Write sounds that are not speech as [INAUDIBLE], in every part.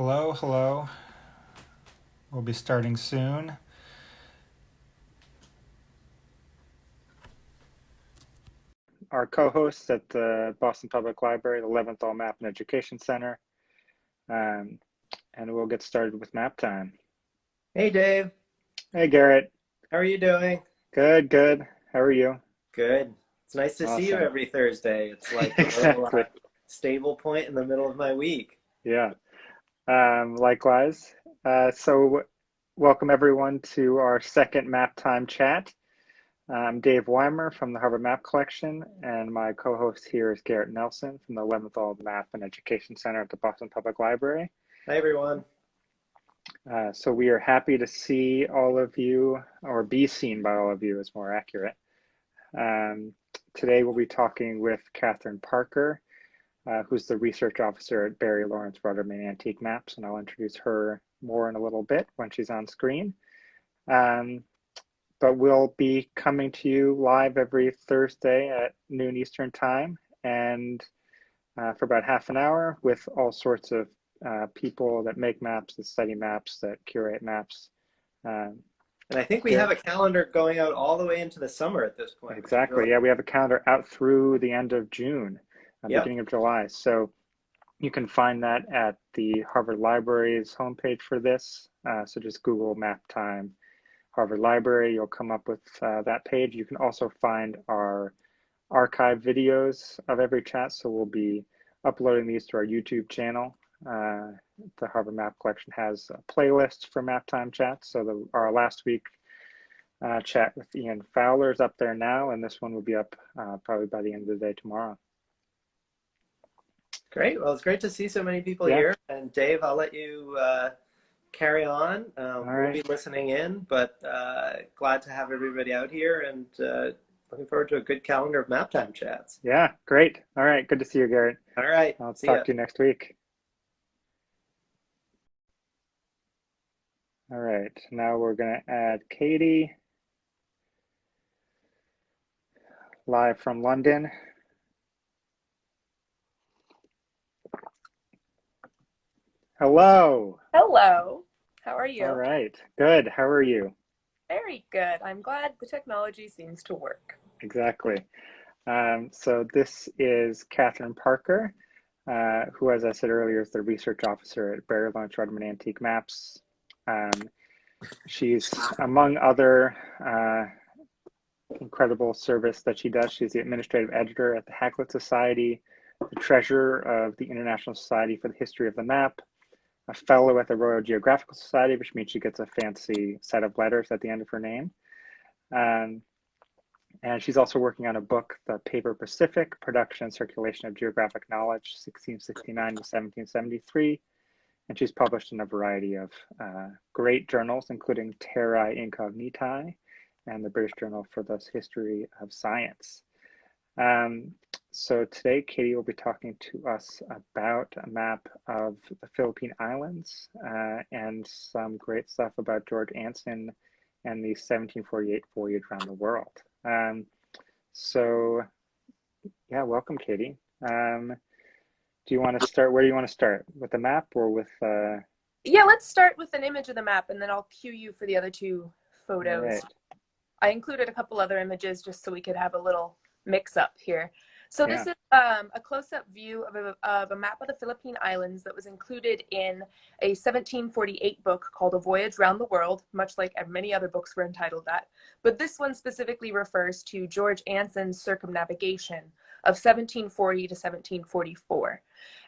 Hello, hello. We'll be starting soon. Our co-hosts at the Boston Public Library, the Leventhal Map and Education Center. Um, and we'll get started with map time. Hey, Dave. Hey, Garrett. How are you doing? Good, good. How are you? Good. It's nice to Awesome. see you every Thursday. It's like [LAUGHS] a little uh, Exactly. stable point in the middle of my week. Yeah. Um, likewise. Uh, so, welcome everyone to our second map time chat. I'm Dave Weimer from the Harvard Map Collection, and my co host here is Garrett Nelson from the Leventhal Map and Education Center at the Boston Public Library. Hi, everyone. Uh, so, we are happy to see all of you, or be seen by all of you, is more accurate. Um, today, we'll be talking with Catherine Parker, uh, who's the research officer at Barry Lawrence Ruderman Antique Maps, and I'll introduce her more in a little bit when she's on screen. Um, but we'll be coming to you live every Thursday at noon Eastern Time, and uh, for about half an hour with all sorts of uh, people that make maps, that study maps, that curate maps. Um, And I think we Yeah. have a calendar going out all the way into the summer at this point. Exactly. Yeah, we have a calendar out through the end of June, uh, Yep. beginning of July. So you can find that at the Harvard Library's homepage for this. Uh, so just Google Map Time Harvard Library. You'll come up with uh, that page. You can also find our archive videos of every chat. So we'll be uploading these to our YouTube channel. Uh, the Harvard Map Collection has a playlist for map time chats. So the, our last week uh, chat with Ian Fowler is up there now, and this one will be up uh, probably by the end of the day tomorrow. Great. Well, it's great to see so many people Yeah. here. And Dave, I'll let you uh, carry on. Um, we'll be listening in, but uh, glad to have everybody out here and uh, looking forward to a good calendar of map time chats. Yeah, great. All right, good to see you, Garrett. All right. I'll see talk ya. to you next week. All right, now we're going to add Katie live from London. Hello. Hello. How are you? All right, good. How are you? Very good. I'm glad the technology seems to work. Exactly. Um, so this is Catherine Parker, uh, who, as I said earlier, is the research officer at Barry Lawrence Ruderman Antique Maps. Um, she's, among other uh, incredible service that she does, she's the administrative editor at the Hakluyt Society, the treasurer of the International Society for the History of the Map, a fellow at the Royal Geographical Society, which means she gets a fancy set of letters at the end of her name. Um, and she's also working on a book, The Paper Pacific Production and Circulation of Geographic Knowledge, 1669 to 1773. And she's published in a variety of uh, great journals, including Terrae Incognitae and the British Journal for the History of Science. Um, so today, Katie will be talking to us about a map of the Philippine Islands uh, and some great stuff about George Anson and the 1748 voyage around the world. Um, so, yeah, welcome, Katie. Um, do you want to start? Where do you want to start? With the map or with? Uh, Yeah, let's start with an image of the map and then I'll cue you for the other two photos. Alright. I included a couple other images just so we could have a little mix up here. So this Yeah. is um, a close-up view of a, of a map of the Philippine Islands that was included in a 1748 book called A Voyage Round the World, much like many other books were entitled that. But this one specifically refers to George Anson's circumnavigation of 1740 to 1744.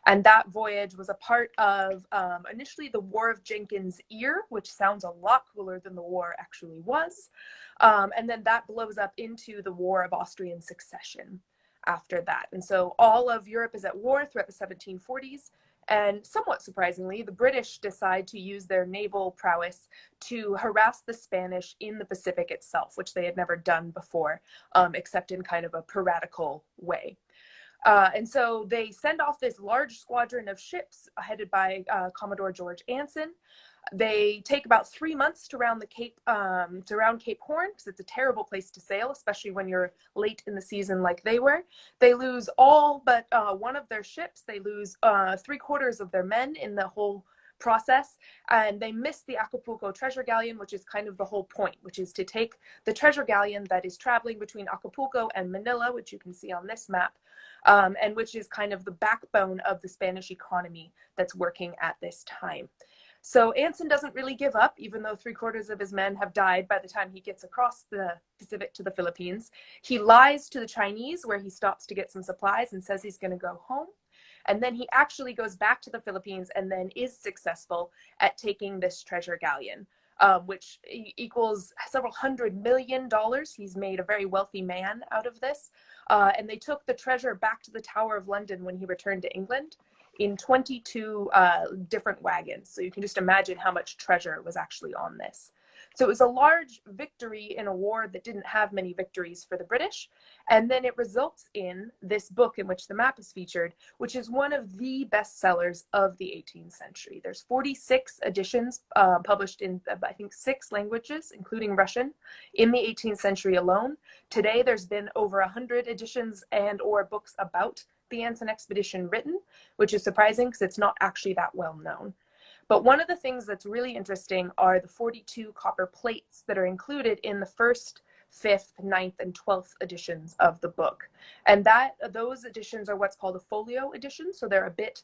And that voyage was a part of um, initially the War of Jenkins' Ear, which sounds a lot cooler than the war actually was. Um, and then that blows up into the War of Austrian Succession after that. And so all of Europe is at war throughout the 1740s. And somewhat surprisingly, the British decide to use their naval prowess to harass the Spanish in the Pacific itself, which they had never done before, um, except in kind of a piratical way. Uh, and so they send off this large squadron of ships headed by uh, Commodore George Anson. They take about three months to round the Cape um, to round Cape Horn because it's a terrible place to sail, especially when you're late in the season like they were. They lose all but uh, one of their ships. They lose uh, three quarters of their men in the whole process and they miss the Acapulco treasure galleon, which is kind of the whole point, which is to take the treasure galleon that is traveling between Acapulco and Manila, which you can see on this map, um, and which is kind of the backbone of the Spanish economy that's working at this time. So Anson doesn't really give up, even though three quarters of his men have died by the time he gets across the Pacific to the Philippines. He lies to the Chinese, where he stops to get some supplies and says he's going to go home. And then he actually goes back to the Philippines and then is successful at taking this treasure galleon, um, which equals several hundred million dollars. He's made a very wealthy man out of this. Uh, and they took the treasure back to the Tower of London when he returned to England in 22 uh, different wagons. So you can just imagine how much treasure was actually on this. So it was a large victory in a war that didn't have many victories for the British. And then it results in this book in which the map is featured, which is one of the best sellers of the 18th century. There's 46 editions uh, published in, uh, I think, six languages, including Russian, in the 18th century alone. Today, there's been over 100 editions and or books about the Anson expedition written, which is surprising because it's not actually that well known. But one of the things that's really interesting are the 42 copper plates that are included in the first, fifth, ninth, and 12th editions of the book. And that those editions are what's called a folio edition. So they're a bit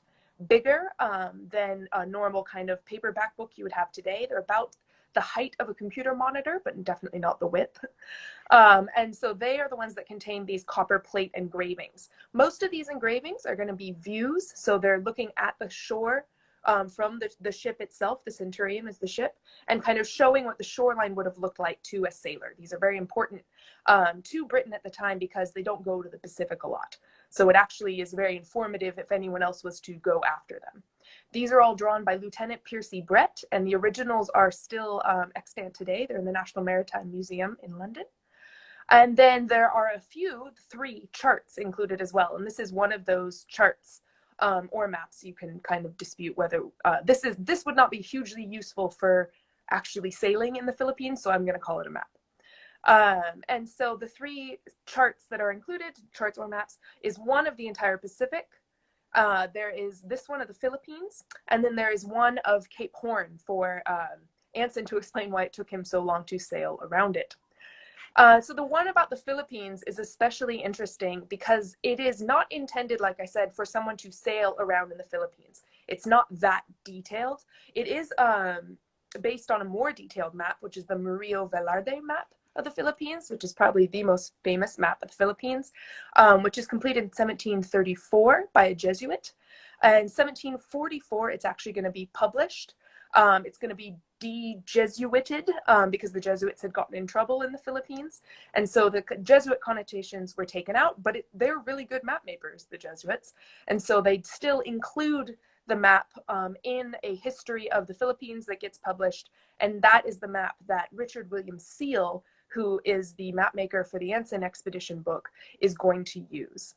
bigger um, than a normal kind of paperback book you would have today. They're about the height of a computer monitor, but definitely not the width. Um, and so they are the ones that contain these copper plate engravings. Most of these engravings are going to be views. So they're looking at the shore um, from the, the ship itself, the Centurion is the ship, and kind of showing what the shoreline would have looked like to a sailor. These are very important um, to Britain at the time because they don't go to the Pacific a lot. So it actually is very informative if anyone else was to go after them. These are all drawn by Lieutenant Piercy Brett, and the originals are still um, extant today. They're in the National Maritime Museum in London. And then there are a few, three charts included as well. And this is one of those charts um, or maps, you can kind of dispute whether uh, this is this would not be hugely useful for actually sailing in the Philippines, so I'm going to call it a map. Um, and so the three charts that are included, charts or maps, is one of the entire Pacific. Uh, there is this one of the Philippines, and then there is one of Cape Horn for um, Anson to explain why it took him so long to sail around it. Uh, so the one about the Philippines is especially interesting because it is not intended, like I said, for someone to sail around in the Philippines. It's not that detailed. It is um, based on a more detailed map, which is the Murillo Velarde map of the Philippines, which is probably the most famous map of the Philippines, um, which is completed in 1734 by a Jesuit. And 1744, it's actually going to be published. Um, it's going to be de-Jesuited um, because the Jesuits had gotten in trouble in the Philippines. And so the Jesuit connotations were taken out, but it, they're really good map makers, the Jesuits. And so they'd still include the map um, in a history of the Philippines that gets published. And that is the map that Richard William Seale, who is the map maker for the Anson expedition book, is going to use.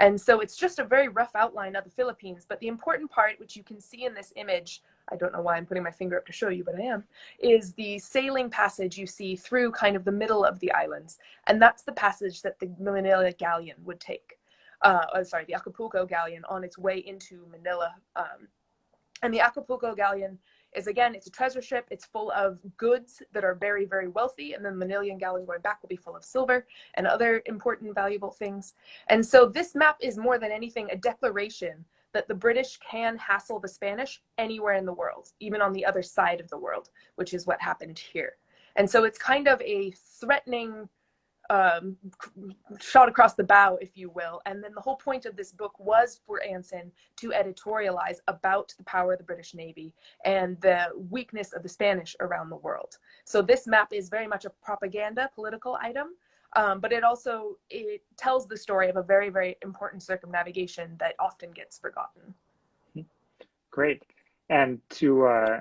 And so it's just a very rough outline of the Philippines. But the important part, which you can see in this image, I don't know why I'm putting my finger up to show you, but I am, is the sailing passage you see through kind of the middle of the islands. And that's the passage that the Manila galleon would take. Uh, oh, sorry, the Acapulco galleon on its way into Manila. Um, and the Acapulco galleon is again, it's a treasure ship. It's full of goods that are very, very wealthy. And then the Manilian galleon going back will be full of silver and other important, valuable things. And so this map is more than anything a declaration that the British can hassle the Spanish anywhere in the world, even on the other side of the world, which is what happened here. And so it's kind of a threatening um, shot across the bow, if you will. And then the whole point of this book was for Anson to editorialize about the power of the British Navy and the weakness of the Spanish around the world. So this map is very much a propaganda political item, um, but it also it tells the story of a very very important circumnavigation that often gets forgotten. Great, and to uh,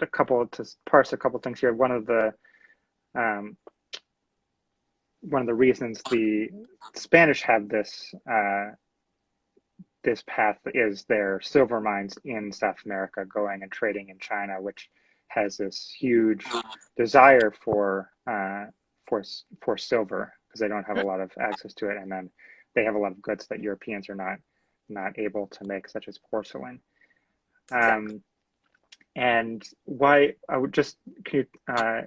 a couple to parse a couple things here. One of the um, one of the reasons the Spanish have this uh, this path is their silver mines in South America, going and trading in China, which has this huge desire for uh, for for silver because they don't have a lot of access to it, and then they have a lot of goods that Europeans are not not able to make, such as porcelain. Um, and why I would just can you uh,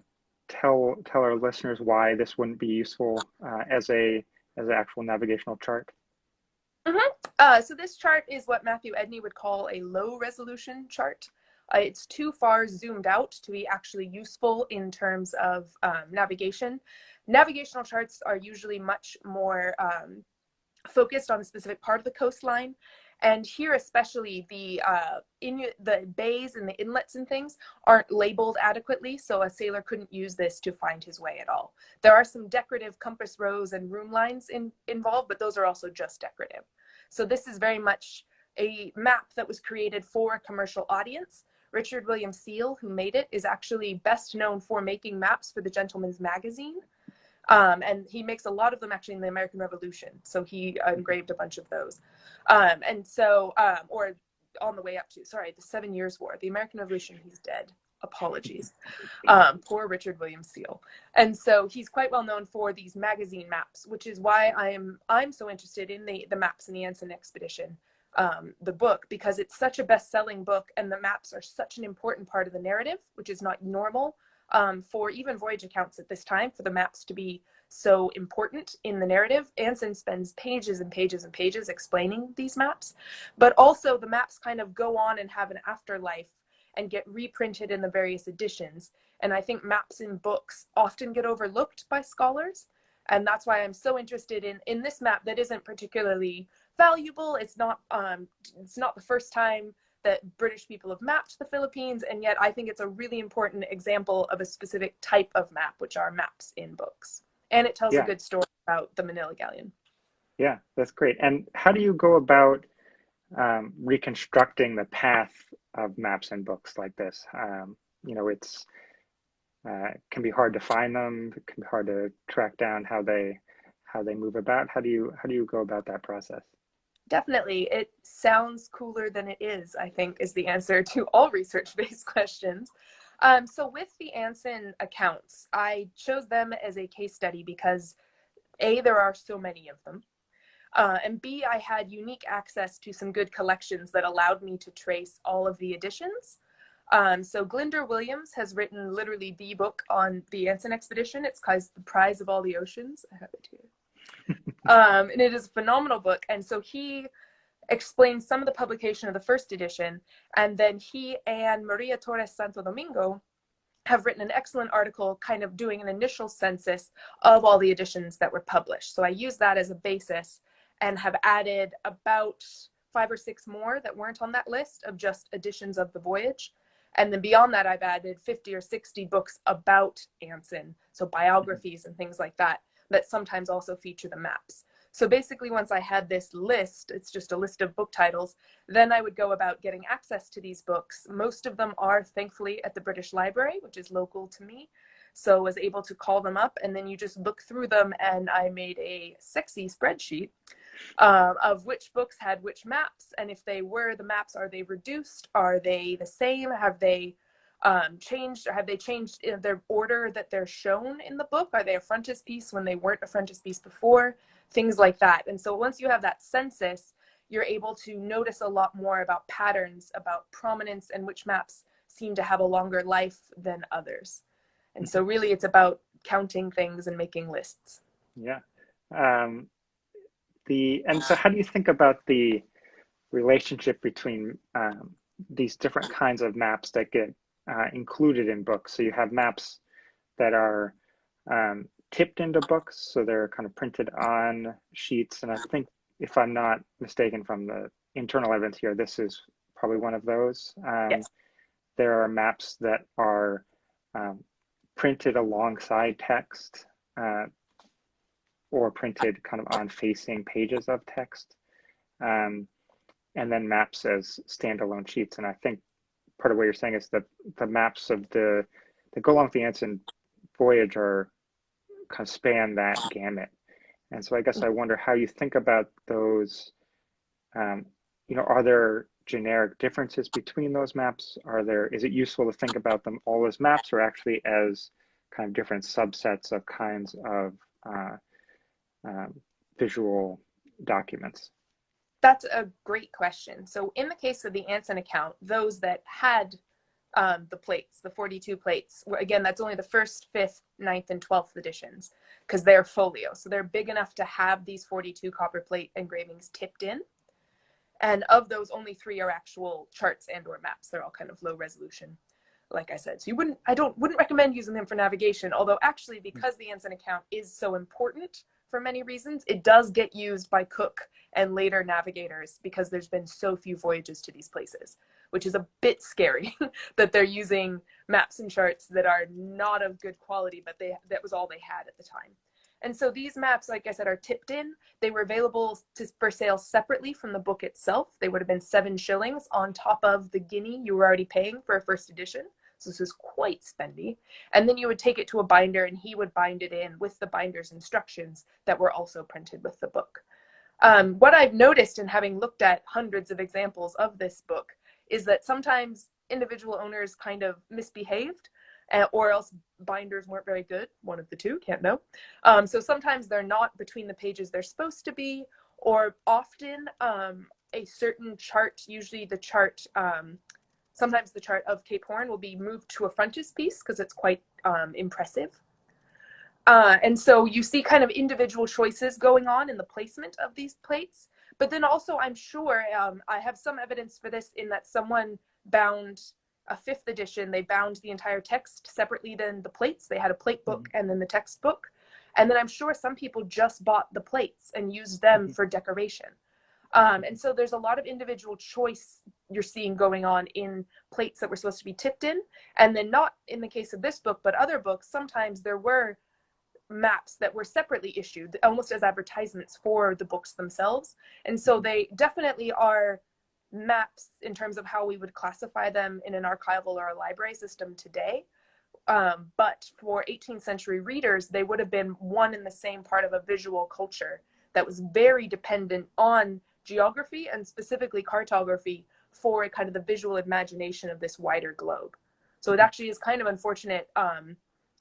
tell tell our listeners why this wouldn't be useful uh, as a as an actual navigational chart? Mm-hmm. Uh, so this chart is what Matthew Edney would call a low resolution chart. Uh, it's too far zoomed out to be actually useful in terms of um, navigation. Navigational charts are usually much more um, focused on a specific part of the coastline and here, especially the uh, in the bays and the inlets and things aren't labeled adequately, so a sailor couldn't use this to find his way at all. There are some decorative compass rose and rhumb lines in, involved, but those are also just decorative. So this is very much a map that was created for a commercial audience. Richard William Seale, who made it, is actually best known for making maps for the Gentleman's Magazine. Um, and he makes a lot of them actually in the American Revolution. So he engraved a bunch of those. Um, and so, um, or on the way up to, sorry, the Seven Years' War, the American Revolution, he's dead. Apologies. Um, poor Richard William Seale. And so he's quite well known for these magazine maps, which is why I am I'm so interested in the, the maps in the Anson expedition, um, the book, because it's such a best-selling book and the maps are such an important part of the narrative, which is not normal um, for even voyage accounts at this time for the maps to be so important in the narrative. Anson spends pages and pages and pages explaining these maps, but also the maps kind of go on and have an afterlife and get reprinted in the various editions. And I think maps in books often get overlooked by scholars. And that's why I'm so interested in, in this map that isn't particularly valuable. It's not, um, it's not the first time that British people have mapped the Philippines, and yet I think it's a really important example of a specific type of map, which are maps in books. And it tells yeah. a good story about the Manila Galleon. Yeah, that's great. And how do you go about um, reconstructing the path of maps in books like this? Um, you know, it's uh, can be hard to find them. It can be hard to track down how they how they move about. How do you how do you go about that process? Definitely. It sounds cooler than it is, I think, is the answer to all [LAUGHS] research based questions. Um, so, with the Anson accounts, I chose them as a case study because A, there are so many of them. Uh, and B, I had unique access to some good collections that allowed me to trace all of the editions. Um, so Glyndwr Williams has written literally the book on the Anson expedition. It's called The Prize of All the Oceans. I have it here [LAUGHS] um, and it is a phenomenal book. And so he explains some of the publication of the first edition, and then he and Maria Torres Santo Domingo have written an excellent article kind of doing an initial census of all the editions that were published. So I use that as a basis and have added about five or six more that weren't on that list of just editions of the voyage. And then beyond that, I've added 50 or 60 books about Anson, so biographies and things like that that sometimes also feature the maps. So basically, once I had this list, it's just a list of book titles, then I would go about getting access to these books. Most of them are thankfully at the British Library, which is local to me. So was able to call them up and then you just look through them and I made a sexy spreadsheet um, of which books had which maps. And if they were the maps, are they reduced? Are they the same? Have they um, changed or have they changed in their order that they're shown in the book? Are they a frontispiece when they weren't a frontispiece before? Things like that. And so once you have that census, you're able to notice a lot more about patterns, about prominence, and which maps seem to have a longer life than others. And so really it's about counting things and making lists. Yeah. Um, the and so how do you think about the relationship between um, these different kinds of maps that get uh, included in books. So you have maps that are um, tipped into books, so they're kind of printed on sheets. And I think, if I'm not mistaken from the internal evidence here, this is probably one of those. Um, yes. There are maps that are um, printed alongside text uh, or printed kind of on facing pages of text. Um, and then maps as standalone sheets. And I think part of what you're saying is that the maps of the that go along with the Anson voyage are kind of span that gamut. And so I guess I wonder how you think about those. Um, you know, are there generic differences between those maps? Are there is it useful to think about them all as maps or actually as kind of different subsets of kinds of uh, um, visual documents? That's a great question. So, in the case of the Anson account, those that had um, the plates, the 42 plates. were, Again, that's only the first, fifth, ninth, and 12th editions because they're folio. So they're big enough to have these 42 copper plate engravings tipped in. And of those, only three are actual charts and or maps. They're all kind of low resolution, like I said. So you wouldn't, I don't, wouldn't recommend using them for navigation. Although actually, because the Anson account is so important for many reasons, it does get used by Cook and later navigators because there's been so few voyages to these places which is a bit scary [LAUGHS] that they're using maps and charts that are not of good quality, but they that was all they had at the time. And so these maps, like I said, are tipped in. They were available to, for sale separately from the book itself. They would have been seven shillings on top of the guinea you were already paying for a first edition. So this was quite spendy. And then you would take it to a binder and he would bind it in with the binder's instructions that were also printed with the book. Um, what I've noticed in having looked at hundreds of examples of this book is that sometimes individual owners kind of misbehaved uh, or else binders weren't very good one of the two can't know um, so sometimes they're not between the pages they're supposed to be or often um, a certain chart usually the chart um, sometimes the chart of cape horn will be moved to a frontispiece because it's quite um, impressive uh, and so you see kind of individual choices going on in the placement of these plates but then also, I'm sure um, I have some evidence for this in that someone bound a fifth edition. They bound the entire text separately than the plates. They had a plate book mm-hmm. and then the textbook. And then I'm sure some people just bought the plates and used them mm-hmm. for decoration. Um, and so there's a lot of individual choice you're seeing going on in plates that were supposed to be tipped in. And then, not in the case of this book, but other books, sometimes there were maps that were separately issued almost as advertisements for the books themselves and so they definitely are maps in terms of how we would classify them in an archival or a library system today um, but for 18th century readers they would have been one in the same part of a visual culture that was very dependent on geography and specifically cartography for a kind of the visual imagination of this wider globe so it actually is kind of unfortunate um,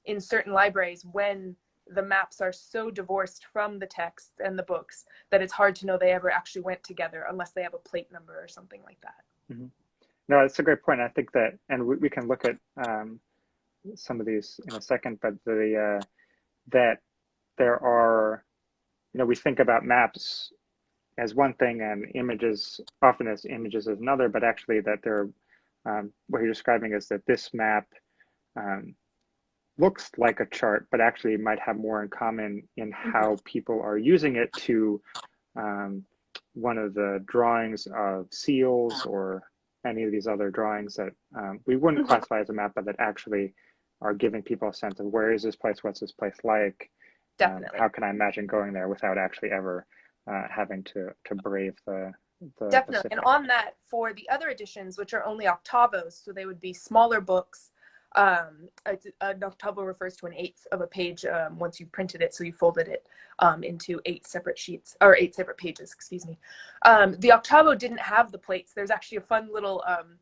in certain libraries when the maps are so divorced from the texts and the books that it's hard to know they ever actually went together unless they have a plate number or something like that. Mm-hmm. No, that's a great point. I think that, and we, we can look at um, some of these in a second, but the uh, that there are, you know, we think about maps as one thing and images often as images as another, but actually that they're um, what you're describing is that this map um, looks like a chart, but actually might have more in common in mm-hmm. how people are using it to um, one of the drawings of seals or any of these other drawings that um, we wouldn't mm-hmm. classify as a map, but that actually are giving people a sense of where is this place, what's this place like, um, how can I imagine going there without actually ever uh, having to to brave the the definitely. And on that, for the other editions, which are only octavos, so they would be smaller books um, a, an octavo refers to an eighth of a page um, once you printed it, so you folded it um, into eight separate sheets or eight separate pages. Excuse me. Um, the octavo didn't have the plates. There's actually a fun little um,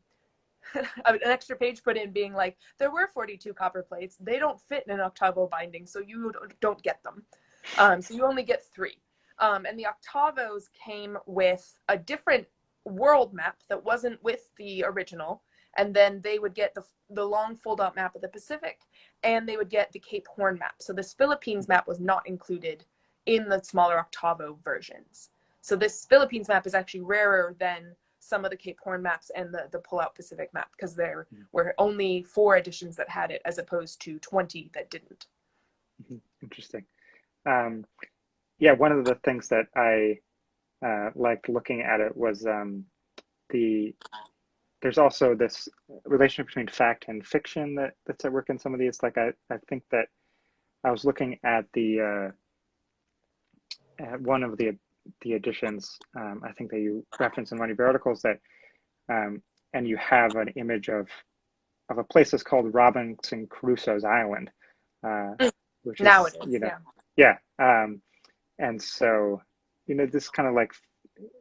[LAUGHS] an extra page put in, being like there were 42 copper plates. They don't fit in an octavo binding, so you don't get them. Um, so you only get three. And the octavos came with a different world map that wasn't with the original and then they would get the, the long fold out map of the Pacific and they would get the Cape Horn map. So this Philippines map was not included in the smaller octavo versions. So this Philippines map is actually rarer than some of the Cape Horn maps and the, the pull out Pacific map because there mm-hmm. were only four editions that had it as opposed to 20 that didn't. Mm-hmm. Interesting. Um, yeah, one of the things that I uh, liked looking at it was um, the there's also this relationship between fact and fiction that, that's at work in some of these. Like I, I think that I was looking at the uh, at one of the the editions. Um, I think that you reference in one of your articles that, um, and you have an image of of a place that's called Robinson Crusoe's Island, uh, mm. which now is, it is, you know, yeah. yeah um, and so, you know, this kind of like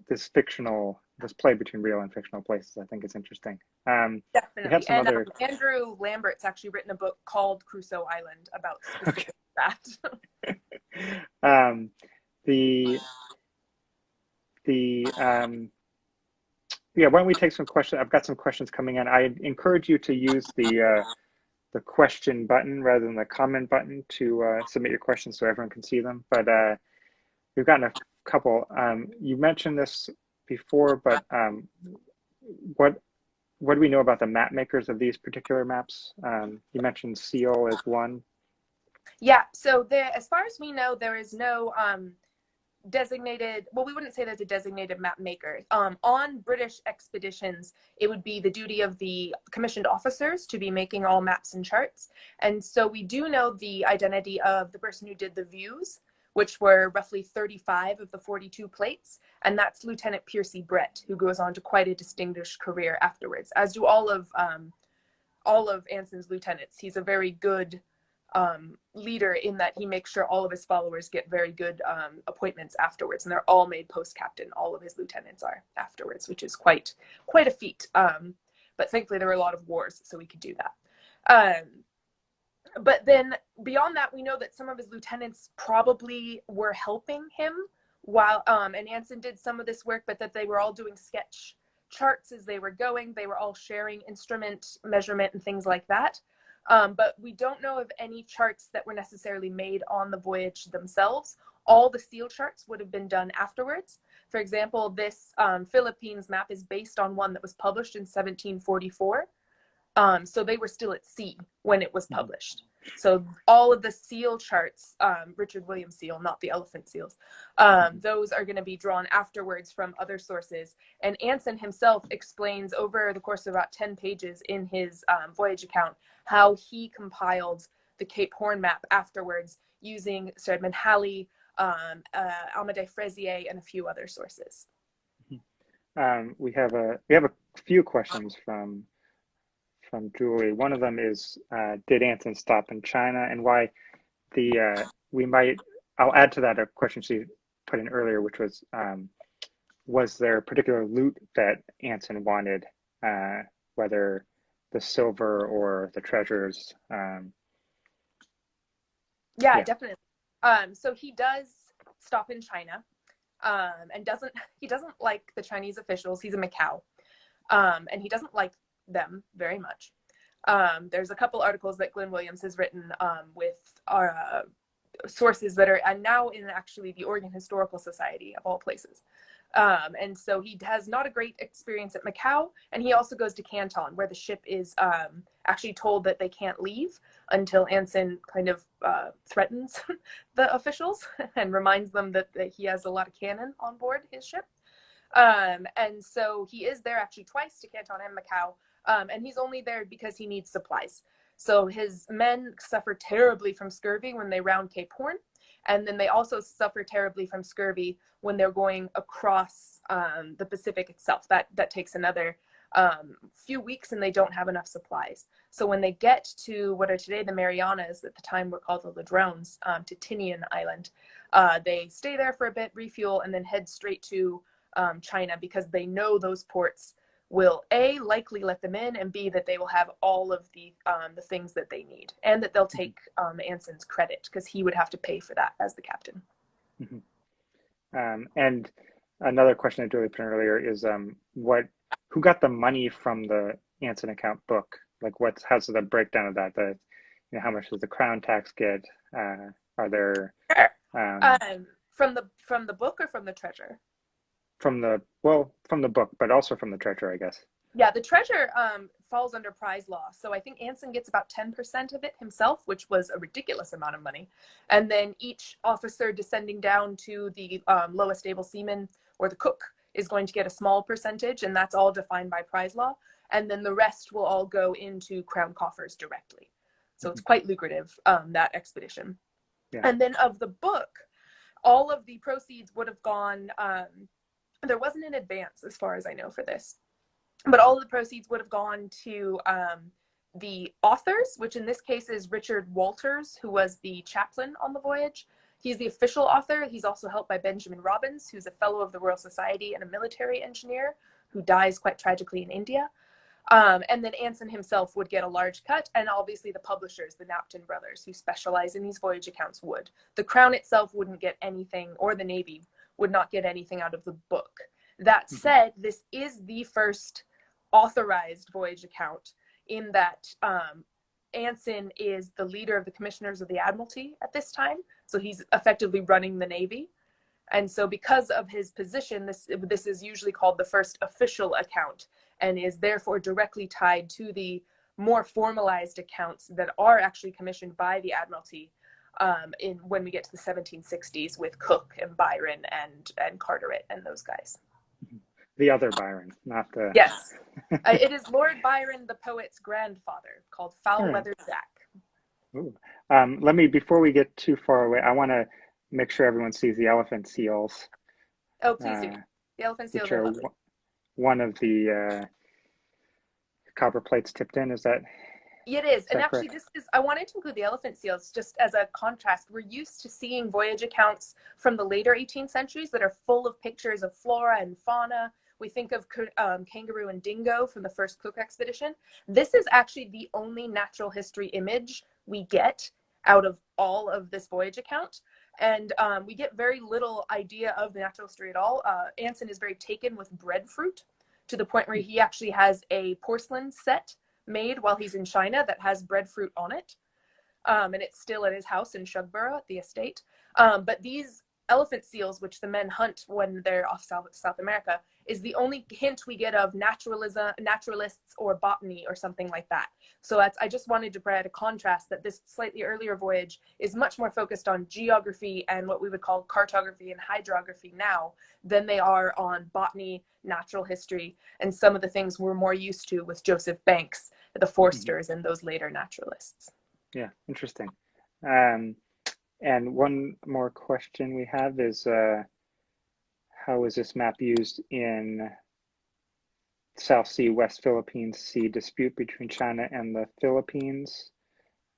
this fictional this play between real and fictional places i think is interesting um, definitely and other... um, andrew lambert's actually written a book called crusoe island about [LAUGHS] okay. that [LAUGHS] um, the the um, yeah, why don't we take some questions? I've got some questions coming in. I encourage you to use the uh, the question button rather than the comment button to uh, submit your questions so everyone can see them. But uh, we've gotten a couple. Um, you mentioned this before, but um, what what do we know about the map makers of these particular maps? Um, you mentioned Seale as one. Yeah, so as far as we know, there is no um, designated well we wouldn't say there's a designated map maker um, on british expeditions it would be the duty of the commissioned officers to be making all maps and charts and so we do know the identity of the person who did the views which were roughly 35 of the 42 plates and that's lieutenant piercy brett who goes on to quite a distinguished career afterwards as do all of um, all of anson's lieutenants he's a very good um, leader in that he makes sure all of his followers get very good um, appointments afterwards, and they're all made post captain. All of his lieutenants are afterwards, which is quite quite a feat. Um, but thankfully, there were a lot of wars, so we could do that. But then beyond that, we know that some of his lieutenants probably were helping him while um, and Anson did some of this work, but that they were all doing sketch charts as they were going. They were all sharing instrument measurement and things like that. Um, but we don't know of any charts that were necessarily made on the voyage themselves. All the Seale charts would have been done afterwards. For example, this um, Philippines map is based on one that was published in 1744. Um, so they were still at sea when it was published. So all of the Seale charts, um, Richard Williams Seale, not the elephant seals, um, those are going to be drawn afterwards from other sources. And Anson himself explains over the course of about 10 pages in his um, voyage account how he compiled the Cape Horn map afterwards using Sir Edmund Halley, um, uh, and a few other sources. Um, we have a we have a few questions from from Julie. One of them is, uh, did Anson stop in China, and why? The uh, we might. I'll add to that a question she put in earlier, which was, um, was there a particular loot that Anson wanted, uh, whether the silver or the treasures. Um, yeah, yeah, definitely. Um, so he does stop in China, um, and doesn't [LAUGHS] he doesn't like the Chinese officials. He's a Macau, um, and he doesn't like them very much. Um, there's a couple articles that Glenn Williams has written um, with our uh, sources that are and now in actually the Oregon Historical Society of all places. Um, and so he has not a great experience at Macau. And he also goes to Canton, where the ship is um, actually told that they can't leave until Anson kind of uh, threatens [LAUGHS] the officials [LAUGHS] and reminds them that, that, he has a lot of cannon on board his ship. Um, and so he is there actually twice to Canton and Macau. Um, and he's only there because he needs supplies. So his men suffer terribly from scurvy when they round Cape Horn and then they also suffer terribly from scurvy when they're going across um, the Pacific itself. That that takes another um, few weeks, and they don't have enough supplies. So when they get to what are today the Marianas, at the time were called the Ladrones, um, to Tinian Island, uh, they stay there for a bit, refuel, and then head straight to um, China because they know those ports will a likely let them in and b that they will have all of the um, the things that they need and that they'll take um, anson's credit because he would have to pay for that as the captain. Mm-hmm. um, and another question i put earlier is um, what who got the money from the anson account book? Like what's how's the breakdown of that? The you know how much does the crown tax get? Uh, are there um, um, from the from the book or from the treasure from the well from the book but also from the treasure i guess. Yeah the treasure um, falls under prize law. So i think anson gets about 10% of it himself which was a ridiculous amount of money. And then each officer descending down to the um, lowest able seaman or the cook is going to get a small percentage and that's all defined by prize law. And then the rest will all go into crown coffers directly. So it's mm-hmm. quite lucrative um, that expedition. Yeah. and then of the book all of the proceeds would have gone um, there wasn't an advance as far as I know for this, but all of the proceeds would have gone to um, the authors, which in this case is Richard Walters, who was the chaplain on the voyage. He's the official author. He's also helped by Benjamin Robins, who's a fellow of the Royal Society and a military engineer who dies quite tragically in India. Um, and then Anson himself would get a large cut, and obviously the publishers, the Knapton brothers, who specialize in these voyage accounts, would. The Crown itself wouldn't get anything, or the Navy would not get anything out of the book. That Mhm. said, this is the first authorized voyage account in that um, Anson is the leader of the commissioners of the Admiralty at this time. So he's effectively running the Navy. And so because of his position, this, this is usually called the first official account and is therefore directly tied to the more formalized accounts that are actually commissioned by the Admiralty um, in when we get to the 1760s with Cook and Byron and and Carteret and those guys. The other Byron, not the. Yes, [LAUGHS] uh, it is Lord Byron, the poet's grandfather, called Foul Weather Jack. Ooh. Um, let me before we get too far away. I want to make sure everyone sees the elephant seals. Oh, please do. uh, The elephant seals are one of the uh, copper plates tipped in. Is that It is. And actually, this is, I wanted to include the elephant seals just as a contrast. We're used to seeing voyage accounts from the later 18th centuries that are full of pictures of flora and fauna. We think of um, kangaroo and dingo from the first Cook expedition. This is actually the only natural history image we get out of all of this voyage account. And um, we get very little idea of the natural history at all. Uh, Anson is very taken with breadfruit to the point where he actually has a porcelain set made while he's in China that has breadfruit on it. Um, and it's still at his house in Shugborough at the estate. Um, but these elephant seals, which the men hunt when they're off South, South America, is the only hint we get of naturalism, naturalists or botany or something like that. So that's, I just wanted to provide a contrast that this slightly earlier voyage is much more focused on geography and what we would call cartography and hydrography now than they are on botany, natural history, and some of the things we're more used to with Joseph Banks, the Forsters, and those later naturalists. yeah interesting? Um, and one more question we have is uh, how is this map used in South Sea West Philippines Sea dispute between China and the Philippines?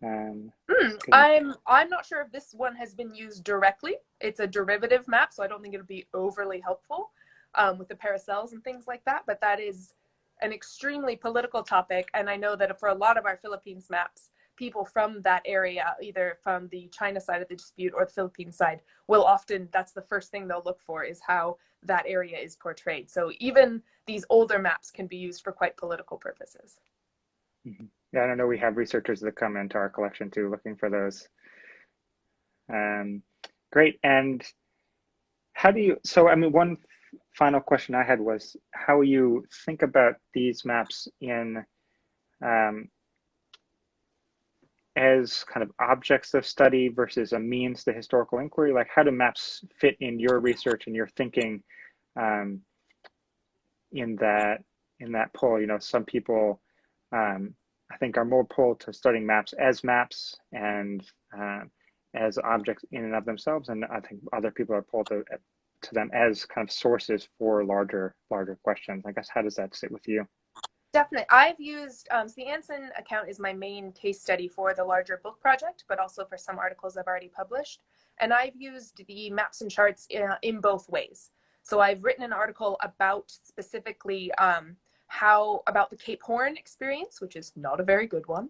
Um, Can- I'm I'm not sure if this one has been used directly. It's a derivative map, so I don't think it'll be overly helpful um, with the paracels and things like that. But that is an extremely political topic, and I know that for a lot of our Philippines maps, people from that area, either from the China side of the dispute or the Philippine side, will often that's the first thing they'll look for is how that area is portrayed. So even these older maps can be used for quite political purposes. Yeah, I don't know. We have researchers that come into our collection too, looking for those. Um, great. And how do you? So, I mean, one final question I had was how you think about these maps in um, as kind of objects of study versus a means to historical inquiry. Like, how do maps fit in your research and your thinking um, in that in that poll? You know, some people. Um, I think are more pulled to studying maps as maps and uh, as objects in and of themselves, and I think other people are pulled to to them as kind of sources for larger larger questions. I guess how does that sit with you? Definitely. I've used um, so the Anson account is my main case study for the larger book project, but also for some articles I've already published. And I've used the maps and charts in, in both ways. So I've written an article about specifically um, how about the Cape Horn experience, which is not a very good one,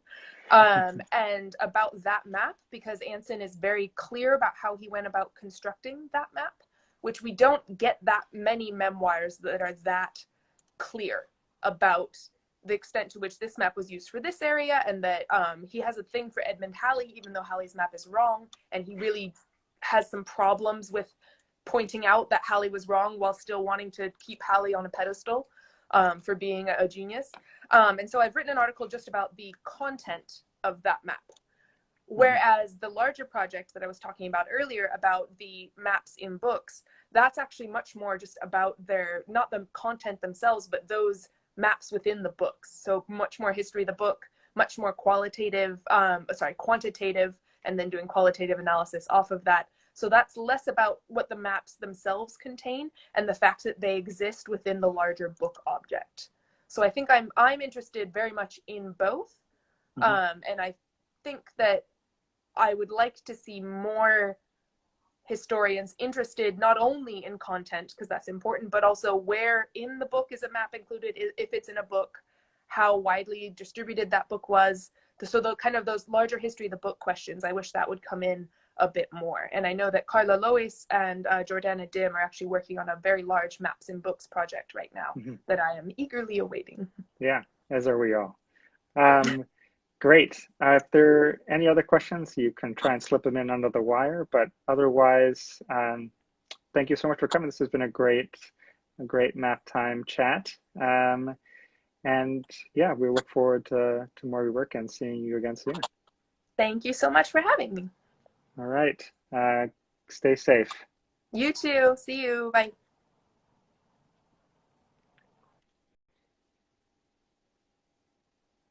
um, [LAUGHS] and about that map because Anson is very clear about how he went about constructing that map, which we don't get that many memoirs that are that clear about the extent to which this map was used for this area and that um, he has a thing for Edmund Halley, even though Halley's map is wrong, and he really has some problems with pointing out that Halley was wrong while still wanting to keep Halley on a pedestal um, for being a, genius. Um, and so I've written an article just about the content of that map. Whereas the larger project that I was talking about earlier about the maps in books, that's actually much more just about their, not the content themselves, but those maps within the books. So much more history of the book, much more qualitative, um, sorry, quantitative, and then doing qualitative analysis off of that. So that's less about what the maps themselves contain and the fact that they exist within the larger book object. So I think I'm I'm interested very much in both, Mhm. um, and I think that I would like to see more historians interested not only in content because that's important, but also where in the book is a map included, if it's in a book, how widely distributed that book was. So the kind of those larger history of the book questions, I wish that would come in a bit more. And I know that Carla Lois and uh, Jordana Dym are actually working on a very large Maps and Books project right now Mhm. that I am eagerly awaiting. Yeah, as are we all. Um, great. Uh, if there are any other questions, you can try and slip them in under the wire. But otherwise, um, thank you so much for coming. This has been a great, a great map time chat. Um, and yeah, we look forward to, to more work and seeing you again soon. Thank you so much for having me. All right. Uh, stay safe. You too. See you. Bye.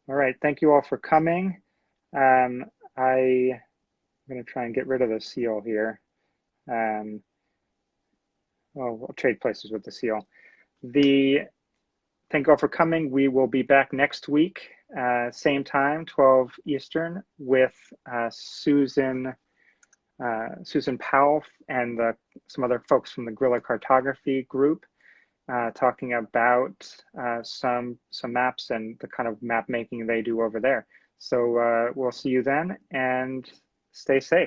All right. Thank you all for coming. Um, I, I'm going to try and get rid of the seal here. Um, oh, we'll trade places with the seal. The thank you all for coming. We will be back next week, uh, same time, 12 Eastern, with uh, Susan uh, Susan Powell and the, some other folks from the Guerrilla Cartography group, uh, talking about uh, some some maps and the kind of map making they do over there. So uh, we'll see you then, and stay safe.